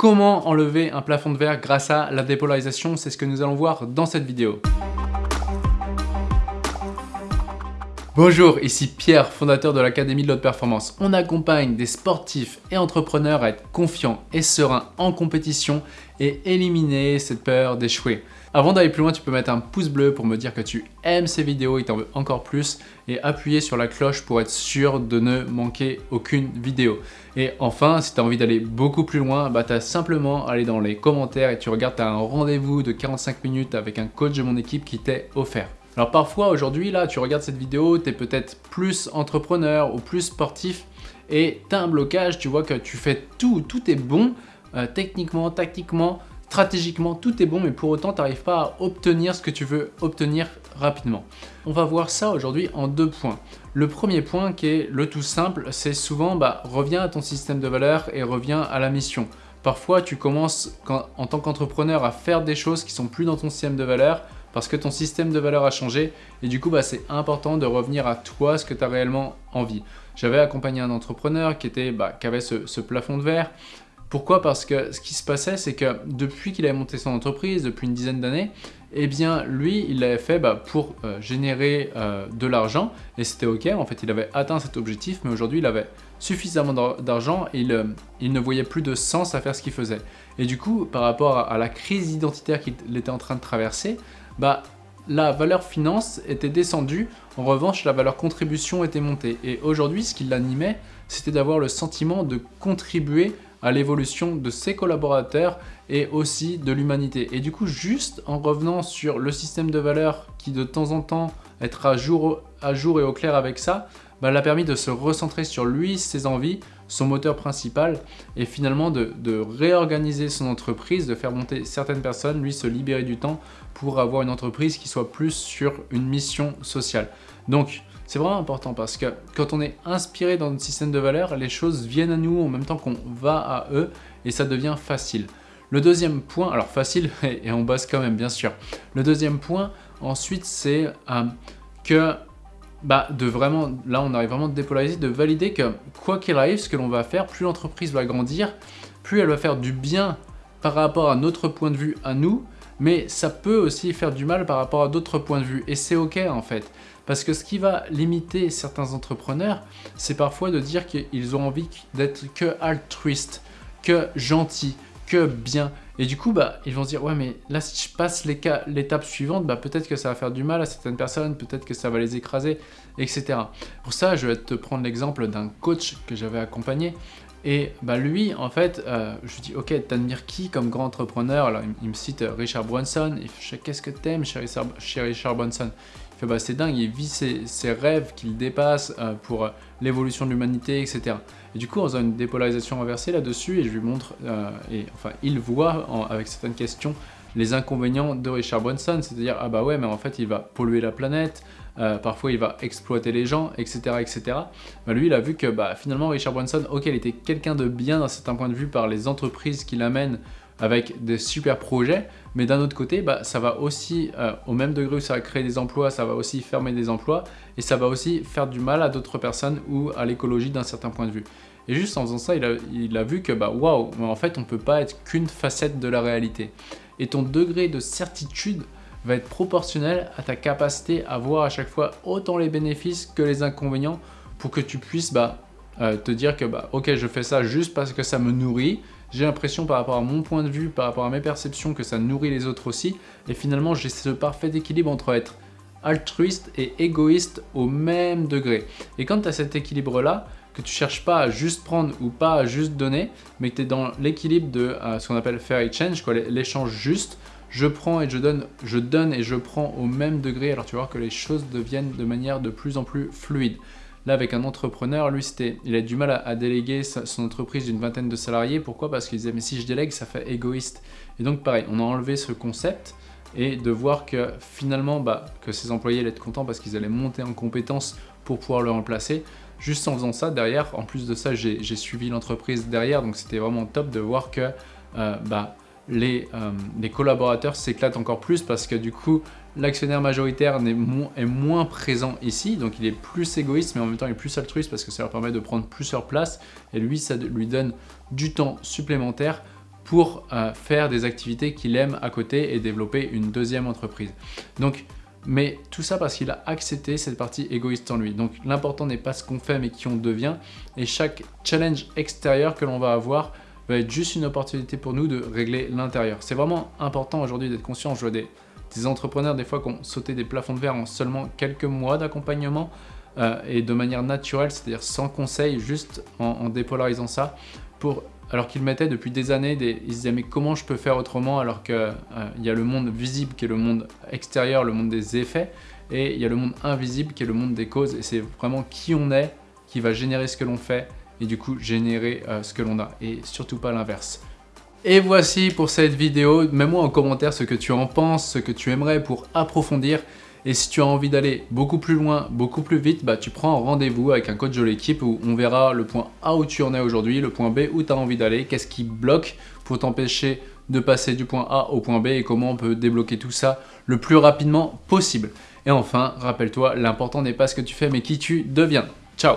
Comment enlever un plafond de verre grâce à la dépolarisation C'est ce que nous allons voir dans cette vidéo. Bonjour, ici Pierre, fondateur de l'Académie de l'Haute Performance. On accompagne des sportifs et entrepreneurs à être confiants et sereins en compétition et éliminer cette peur d'échouer. Avant d'aller plus loin, tu peux mettre un pouce bleu pour me dire que tu aimes ces vidéos et t'en veux encore plus et appuyer sur la cloche pour être sûr de ne manquer aucune vidéo. Et enfin, si tu as envie d'aller beaucoup plus loin, bah, tu as simplement à aller dans les commentaires et tu regardes, tu as un rendez-vous de 45 minutes avec un coach de mon équipe qui t'est offert. Alors parfois aujourd'hui là tu regardes cette vidéo, tu es peut-être plus entrepreneur ou plus sportif et tu as un blocage, tu vois que tu fais tout, tout est bon, euh, techniquement, tactiquement, stratégiquement, tout est bon, mais pour autant, tu n'arrives pas à obtenir ce que tu veux obtenir rapidement. On va voir ça aujourd'hui en deux points. Le premier point qui est le tout simple, c'est souvent bah, reviens à ton système de valeurs et reviens à la mission. Parfois, tu commences en tant qu'entrepreneur à faire des choses qui sont plus dans ton système de valeurs parce que ton système de valeurs a changé et du coup, bah, c'est important de revenir à toi, ce que tu as réellement envie. J'avais accompagné un entrepreneur qui, bah, avait ce, plafond de verre, pourquoi? Parce que ce qui se passait, c'est que depuis qu'il avait monté son entreprise, depuis une dizaine d'années, eh bien lui, il l'avait fait bah, pour euh, générer euh, de l'argent et c'était ok, en fait il avait atteint cet objectif, mais aujourd'hui il avait suffisamment d'argent et euh, il, ne voyait plus de sens à faire ce qu'il faisait. Et du coup, par rapport à, la crise identitaire qu'il était en train de traverser, bah, la valeur finance était descendue, en revanche la valeur contribution était montée. Et aujourd'hui, ce qui l'animait, c'était d'avoir le sentiment de contribuer à l'évolution de ses collaborateurs et aussi de l'humanité. Et du coup, juste en revenant sur le système de valeurs qui de temps en temps être à jour, à jour et au clair avec ça, bah, l'a permis de se recentrer sur lui, ses envies, son moteur principal et finalement de, réorganiser son entreprise, de faire monter certaines personnes, lui se libérer du temps pour avoir une entreprise qui soit plus sur une mission sociale. Donc, c'est vraiment important parce que quand on est inspiré dans notre système de valeurs, les choses viennent à nous en même temps qu'on va à eux et ça devient facile. Le deuxième point, alors facile et on bosse quand même bien sûr. Le deuxième point ensuite c'est euh, que bah, de vraiment, là on arrive vraiment de dépolariser, de valider que quoi qu'il arrive, ce que l'on va faire, plus l'entreprise va grandir, plus elle va faire du bien par rapport à notre point de vue à nous, mais ça peut aussi faire du mal par rapport à d'autres points de vue et c'est ok en fait. Parce que ce qui va limiter certains entrepreneurs, c'est parfois de dire qu'ils ont envie d'être que altruiste, que gentil, que bien. Et du coup, bah, ils vont se dire, ouais, mais là, si je passe l'étape suivante, bah, peut-être que ça va faire du mal à certaines personnes, peut-être que ça va les écraser, etc. Pour ça, je vais te prendre l'exemple d'un coach que j'avais accompagné. Et bah, lui, en fait, euh, je lui dis, ok, t'admires qui comme grand entrepreneur? Alors, il, me cite Richard Branson. Qu'est-ce que t'aimes chez chez Richard Branson? Bah, c'est dingue, il vit ses, rêves qu'il dépasse euh, pour euh, l'évolution de l'humanité, etc. Et du coup, on a une dépolarisation inversée là-dessus et je lui montre, euh, et enfin, il voit avec certaines questions les inconvénients de Richard Branson, c'est-à-dire, ah bah ouais, mais en fait, il va polluer la planète, parfois il va exploiter les gens, etc. etc. Bah, lui, il a vu que bah, finalement, Richard Branson, ok, il était quelqu'un de bien d'un certain point de vue par les entreprises qu'il amène avec des super projets, mais d'un autre côté, bah, ça va aussi, euh, au même degré où ça va créer des emplois, ça va aussi fermer des emplois, et ça va aussi faire du mal à d'autres personnes ou à l'écologie d'un certain point de vue. Et juste en faisant ça, il a, vu que, bah, waouh, en fait, on ne peut pas être qu'une facette de la réalité. Et ton degré de certitude va être proportionnel à ta capacité à voir à chaque fois autant les bénéfices que les inconvénients pour que tu puisses bah, euh, te dire que bah, ok je fais ça juste parce que ça me nourrit j'ai l'impression par rapport à mon point de vue, par rapport à mes perceptions que ça nourrit les autres aussi et finalement j'ai ce parfait équilibre entre être altruiste et égoïste au même degré. Et quand tu as cet équilibre là, que tu cherches pas à juste prendre ou pas à juste donner, mais que tu es dans l'équilibre de euh, ce qu'on appelle fair exchange, l'échange juste, je prends et je donne, je donne et je prends au même degré, alors tu vois que les choses deviennent de manière de plus en plus fluide. Là, avec un entrepreneur, lui, il a du mal à, déléguer son entreprise d'une vingtaine de salariés. Pourquoi? Parce qu'il disait, mais si je délègue, ça fait égoïste. Et donc, pareil, on a enlevé ce concept et de voir que finalement, bah, que ses employés allaient être contents parce qu'ils allaient monter en compétences pour pouvoir le remplacer. Juste en faisant ça, derrière, en plus de ça, j'ai suivi l'entreprise derrière, donc c'était vraiment top de voir que euh, bah, les, euh, les collaborateurs s'éclatent encore plus parce que du coup, l'actionnaire majoritaire est, moins présent ici, donc il est plus égoïste, mais en même temps il est plus altruiste parce que ça leur permet de prendre plus leur place, et lui, ça lui donne du temps supplémentaire pour euh, faire des activités qu'il aime à côté et développer une deuxième entreprise. Donc, mais tout ça parce qu'il a accepté cette partie égoïste en lui. Donc l'important n'est pas ce qu'on fait mais qui on devient et chaque challenge extérieur que l'on va avoir va être juste une opportunité pour nous de régler l'intérieur. C'est vraiment important aujourd'hui d'être conscient. Je vois des, entrepreneurs des fois qui ont sauté des plafonds de verre en seulement quelques mois d'accompagnement euh, et de manière naturelle, c'est-à-dire sans conseil, juste en, dépolarisant ça alors qu'ils mettaient depuis des années, des, ils se disaient mais comment je peux faire autrement alors qu'il euh, y a le monde visible qui est le monde extérieur, le monde des effets, et il y a le monde invisible qui est le monde des causes, et c'est vraiment qui on est qui va générer ce que l'on fait, et du coup générer euh, ce que l'on a, et surtout pas l'inverse. Et voici pour cette vidéo, mets-moi en commentaire ce que tu en penses, ce que tu aimerais pour approfondir, et si tu as envie d'aller beaucoup plus loin, beaucoup plus vite, bah, tu prends rendez-vous avec un coach de l'équipe où on verra le point A où tu en es aujourd'hui, le point B où tu as envie d'aller, qu'est-ce qui bloque pour t'empêcher de passer du point A au point B et comment on peut débloquer tout ça le plus rapidement possible. Et enfin, rappelle-toi, l'important n'est pas ce que tu fais mais qui tu deviens. Ciao